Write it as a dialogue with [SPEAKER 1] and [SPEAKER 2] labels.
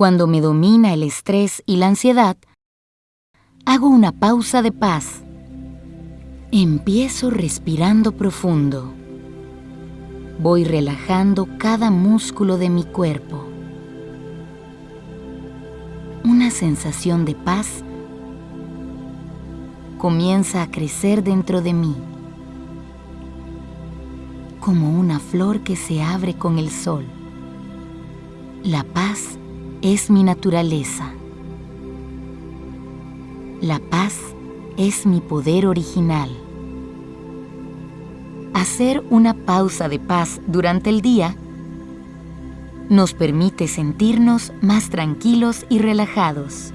[SPEAKER 1] Cuando me domina el estrés y la ansiedad, hago una pausa de paz. Empiezo respirando profundo. Voy relajando cada músculo de mi cuerpo. Una sensación de paz comienza a crecer dentro de mí, como una flor que se abre con el sol. La paz es mi naturaleza. La paz es mi poder original. Hacer una pausa de paz durante el día nos permite sentirnos más tranquilos y relajados.